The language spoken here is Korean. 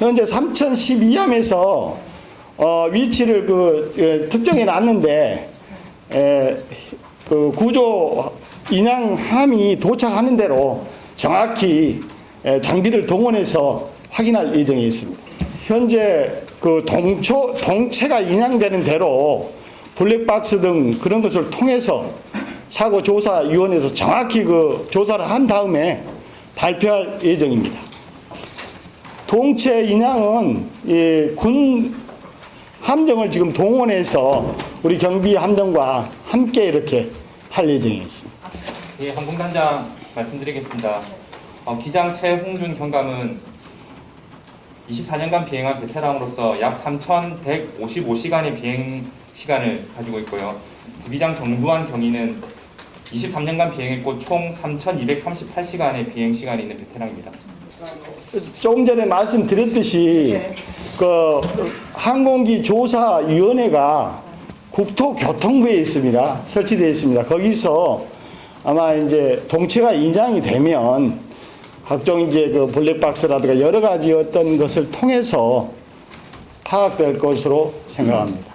현재 3012함에서 어, 위치를 그 예, 특정해 놨는데 에, 그 구조 인양함이 도착하는 대로 정확히 에, 장비를 동원해서 확인할 예정에 있습니다. 현재 그 동초 동체가 인양되는 대로 블랙박스 등 그런 것을 통해서 사고 조사 위원회에서 정확히 그 조사를 한 다음에 발표할 예정입니다. 동체 인양은 이군 함정을 지금 동원해서 우리 경비 함정과 함께 이렇게 할 예정에 있습니다. 예, 항공단장 말씀드리겠습니다. 어, 기장 최홍준 경감은 24년간 비행한 베테랑으로서 약 3,155시간의 비행 시간을 가지고 있고요. 부기장 정두환 경위는 23년간 비행했고 총 3,238시간의 비행 시간이 있는 베테랑입니다. 조금 전에 말씀드렸듯이 그 항공기 조사위원회가 국토교통부에 있습니다. 설치되어 있습니다. 거기서 아마 이제 동체가 인양이 되면 각종 이제 그 블랙박스라든가 여러 가지 어떤 것을 통해서 파악될 것으로 생각합니다.